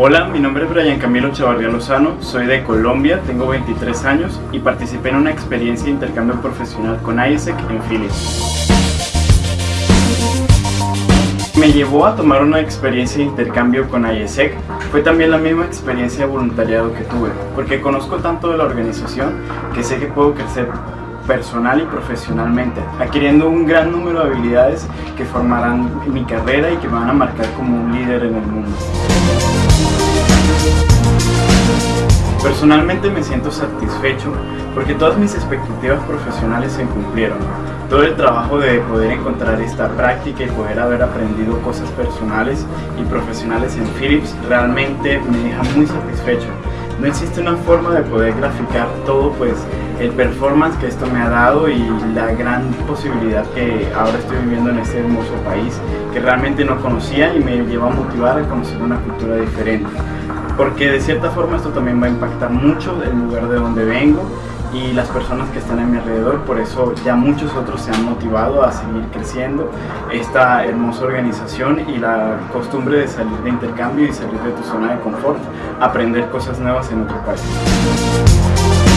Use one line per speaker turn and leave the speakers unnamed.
Hola, mi nombre es Brian Camilo Chavarría Lozano, soy de Colombia, tengo 23 años y participé en una experiencia de intercambio profesional con ISEC en Philips. Me llevó a tomar una experiencia de intercambio con ISEC fue también la misma experiencia de voluntariado que tuve, porque conozco tanto de la organización que sé que puedo crecer personal y profesionalmente, adquiriendo un gran número de habilidades que formarán mi carrera y que me van a marcar como un líder en el mundo. Personalmente me siento satisfecho porque todas mis expectativas profesionales se cumplieron. Todo el trabajo de poder encontrar esta práctica y poder haber aprendido cosas personales y profesionales en Philips realmente me deja muy satisfecho. No existe una forma de poder graficar todo pues el performance que esto me ha dado y la gran posibilidad que ahora estoy viviendo en este hermoso país que realmente no conocía y me lleva a motivar a conocer una cultura diferente. Porque de cierta forma esto también va a impactar mucho el lugar de donde vengo y las personas que están a mi alrededor, por eso ya muchos otros se han motivado a seguir creciendo esta hermosa organización y la costumbre de salir de intercambio y salir de tu zona de confort, aprender cosas nuevas en otro país.